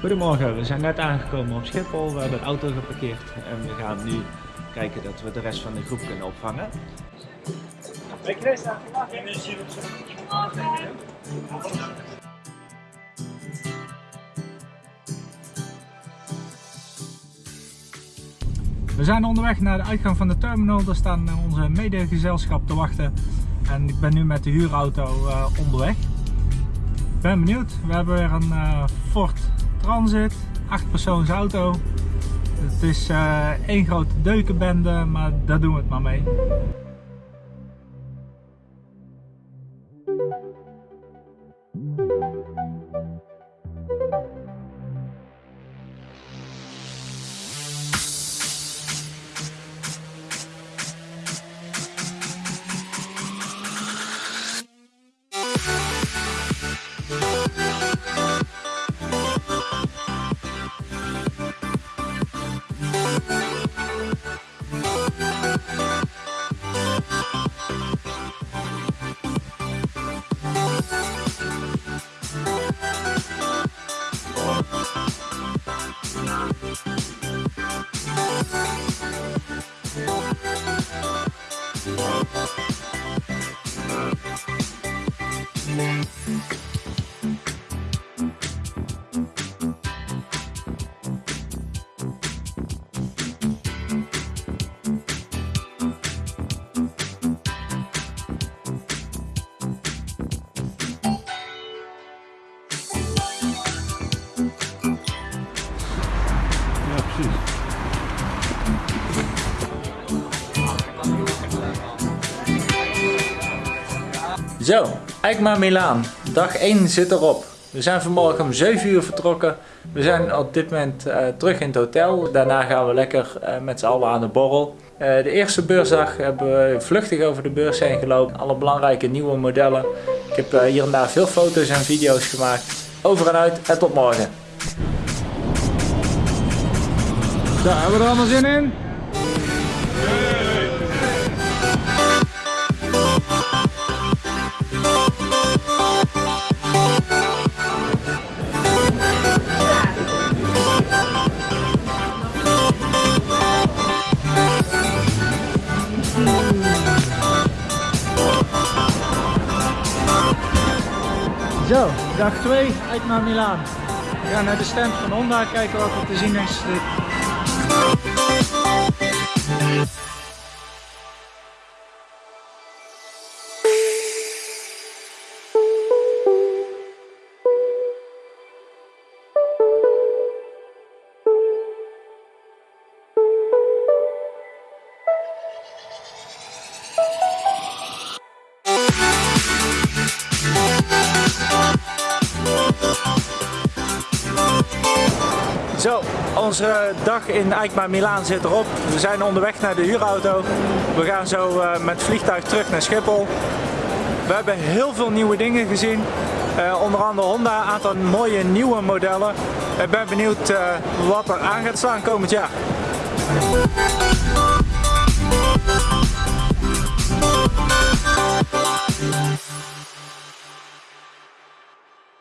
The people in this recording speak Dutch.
Goedemorgen, we zijn net aangekomen op Schiphol. We hebben de auto geparkeerd en we gaan nu kijken dat we de rest van de groep kunnen opvangen. We zijn onderweg naar de uitgang van de terminal. Daar staan onze medegezelschap te wachten. En ik ben nu met de huurauto uh, onderweg. Ik ben benieuwd. We hebben weer een uh, Ford Transit, 8 persoons auto. Het is uh, één grote deukenbende, maar daar doen we het maar mee. Thank you. Zo, Eikma Milaan. Dag 1 zit erop. We zijn vanmorgen om 7 uur vertrokken. We zijn op dit moment uh, terug in het hotel. Daarna gaan we lekker uh, met z'n allen aan de borrel. Uh, de eerste beursdag hebben we vluchtig over de beurs heen gelopen. Alle belangrijke nieuwe modellen. Ik heb hier en daar veel foto's en video's gemaakt. Over en uit en tot morgen. Zo, hebben we er allemaal zin in? Zo, dag 2 uit naar Milaan. We gaan naar de stand van Honda kijken wat er te zien is. Zo, onze dag in Eikma Milaan zit erop. We zijn onderweg naar de huurauto. We gaan zo uh, met vliegtuig terug naar Schiphol. We hebben heel veel nieuwe dingen gezien. Uh, onder andere Honda, een aantal mooie nieuwe modellen. Ik ben benieuwd uh, wat er aan gaat staan komend jaar.